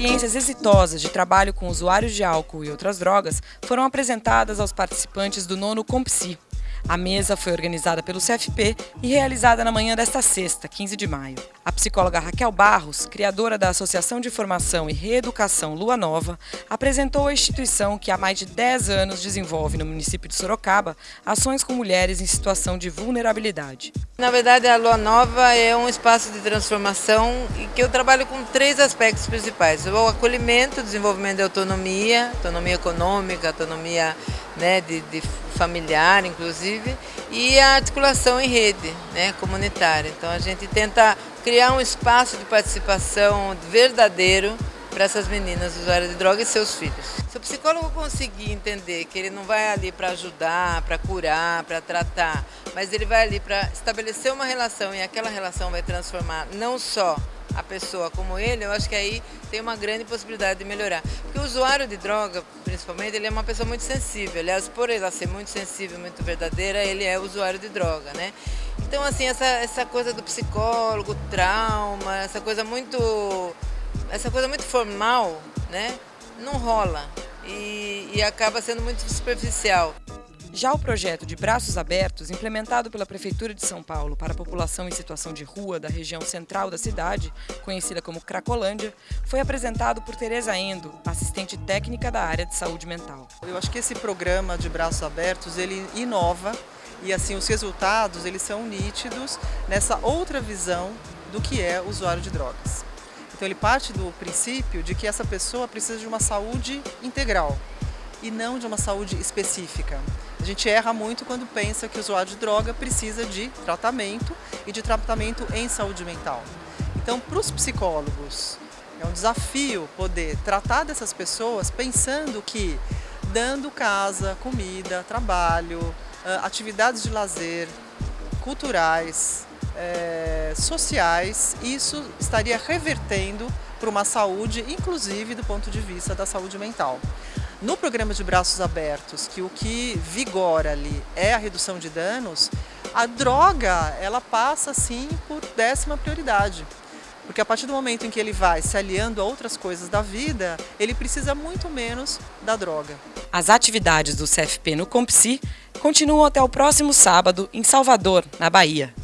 experiências exitosas de trabalho com usuários de álcool e outras drogas foram apresentadas aos participantes do nono Compsi, a mesa foi organizada pelo CFP e realizada na manhã desta sexta, 15 de maio. A psicóloga Raquel Barros, criadora da Associação de Formação e Reeducação Lua Nova, apresentou a instituição que há mais de 10 anos desenvolve no município de Sorocaba ações com mulheres em situação de vulnerabilidade. Na verdade, a Lua Nova é um espaço de transformação e que eu trabalho com três aspectos principais. O acolhimento, o desenvolvimento de autonomia, autonomia econômica, autonomia né, de, de familiar, inclusive, e a articulação em rede né, comunitária. Então a gente tenta criar um espaço de participação verdadeiro para essas meninas usuárias de droga e seus filhos. Se o psicólogo conseguir entender que ele não vai ali para ajudar, para curar, para tratar, mas ele vai ali para estabelecer uma relação e aquela relação vai transformar não só a pessoa como ele, eu acho que aí tem uma grande possibilidade de melhorar. Porque o usuário de droga, principalmente, ele é uma pessoa muito sensível. Aliás, por ele ser muito sensível, muito verdadeira, ele é usuário de droga, né? Então, assim, essa, essa coisa do psicólogo, trauma, essa coisa muito, essa coisa muito formal, né? Não rola e, e acaba sendo muito superficial. Já o projeto de Braços Abertos, implementado pela Prefeitura de São Paulo para a população em situação de rua da região central da cidade, conhecida como Cracolândia, foi apresentado por Tereza Endo, assistente técnica da área de saúde mental. Eu acho que esse programa de Braços Abertos, ele inova e assim os resultados eles são nítidos nessa outra visão do que é usuário de drogas. Então ele parte do princípio de que essa pessoa precisa de uma saúde integral, e não de uma saúde específica. A gente erra muito quando pensa que o usuário de droga precisa de tratamento e de tratamento em saúde mental. Então, para os psicólogos, é um desafio poder tratar dessas pessoas pensando que dando casa, comida, trabalho, atividades de lazer, culturais, é, sociais, isso estaria revertendo para uma saúde, inclusive do ponto de vista da saúde mental. No programa de braços abertos, que o que vigora ali é a redução de danos, a droga ela passa sim por décima prioridade. Porque a partir do momento em que ele vai se aliando a outras coisas da vida, ele precisa muito menos da droga. As atividades do CFP no Compsi continuam até o próximo sábado em Salvador, na Bahia.